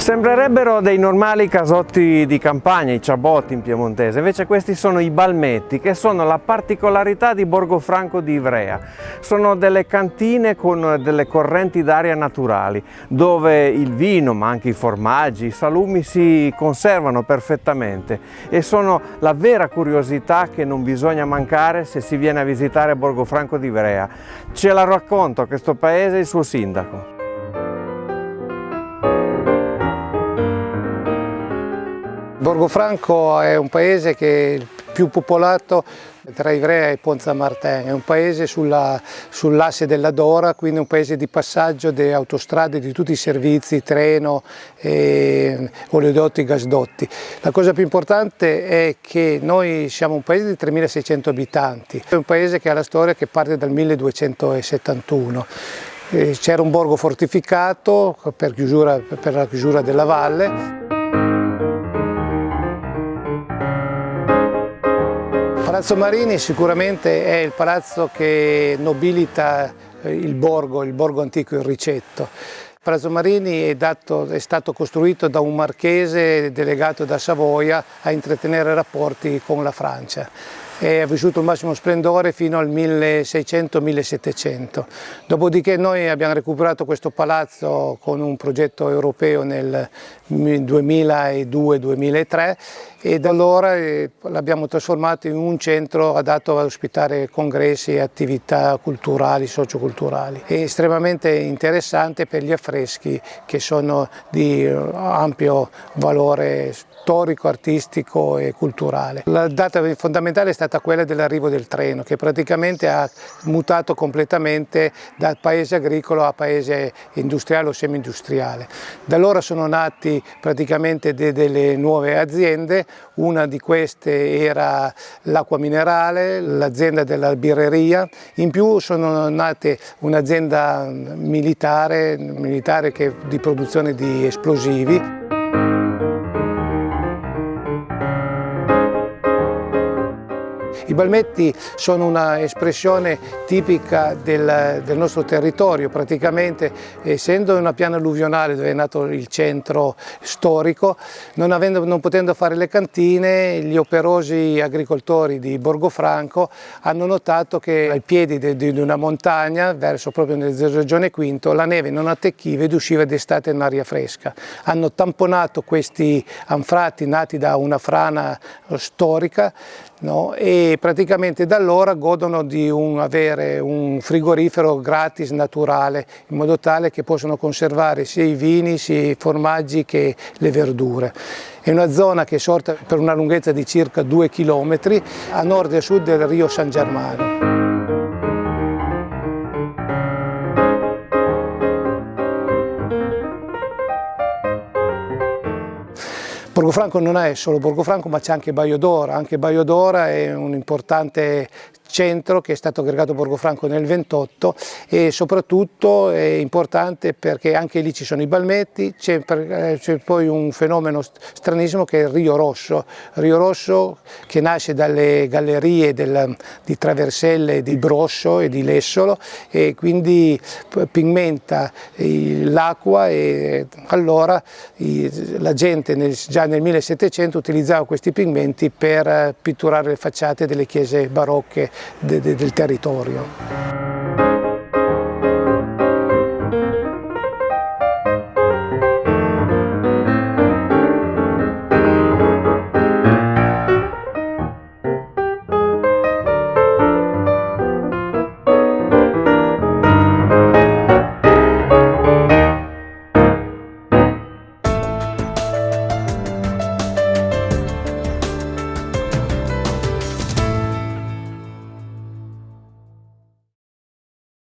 Sembrerebbero dei normali casotti di campagna, i ciabotti in piemontese, invece questi sono i balmetti che sono la particolarità di Borgofranco di Ivrea. Sono delle cantine con delle correnti d'aria naturali dove il vino ma anche i formaggi, i salumi si conservano perfettamente e sono la vera curiosità che non bisogna mancare se si viene a visitare Borgofranco di Ivrea. Ce la racconta questo paese il suo sindaco. Borgofranco è un paese che è più popolato tra Ivrea e Ponza Martin, è un paese sull'asse sull della Dora, quindi un paese di passaggio delle autostrade, di tutti i servizi, treno, eh, oleodotti, gasdotti. La cosa più importante è che noi siamo un paese di 3.600 abitanti, è un paese che ha la storia che parte dal 1271. Eh, c'era un borgo fortificato per, chiusura, per la chiusura della valle. Palazzo Marini sicuramente è il palazzo che nobilita eh, il borgo, il borgo antico, il Ricetto. Palazzo Marini è, dato, è, stato costruito da un marchese delegato da Savoia a intrattenere rapporti con la Francia e ha vissuto il massimo splendore fino al 1600-1700. Dopodiché noi abbiamo recuperato questo palazzo con un progetto europeo nel 2002-2003 e da allora eh, l'abbiamo trasformato in un centro adatto ad ospitare congressi e attività culturali, socioculturali. È estremamente interessante per gli affreschi che sono di ampio valore storico, artistico e culturale. La data fondamentale è stata quella dell'arrivo del treno che praticamente ha mutato completamente da paese agricolo a paese industriale o semi-industriale. Da allora sono nati praticamente de delle nuove aziende, una di queste era l'acqua minerale, l'azienda della birreria, in più sono nate un'azienda militare, militare che, di produzione di esplosivi I balmetti sono un'espressione tipica del, del, nostro territorio, praticamente essendo una piana alluvionale dove è nato il centro storico, non, avendo, non potendo fare le cantine, gli operosi agricoltori di Borgofranco hanno notato che ai piedi di, di una montagna, verso proprio nella regione Quinto, la neve non attecchiva ed usciva d'estate in aria fresca. Hanno tamponato questi anfratti nati da una frana storica no? e praticamente da allora godono di un, avere un frigorifero gratis naturale in modo tale che possono conservare sia i vini, sia i formaggi che le verdure. È una zona che è sorta per una lunghezza di circa 2 km a nord e a sud del Rio San Germano. Borgofranco non è solo Borgofranco ma c'è anche Baio d'Ora, anche Baio d'Ora è un importante centro che è stato aggregato a Borgofranco nel 28 e soprattutto è importante perché anche lì ci sono i balmetti, c'è eh, poi un fenomeno stranissimo che è il Rio Rosso, Rio Rosso che nasce dalle gallerie del, di Traverselle, di Brosso e di Lessolo e quindi pigmenta l'acqua e allora la gente nel, già nel 1700 utilizzava questi pigmenti per pitturare le facciate delle chiese barocche de, de, del territorio.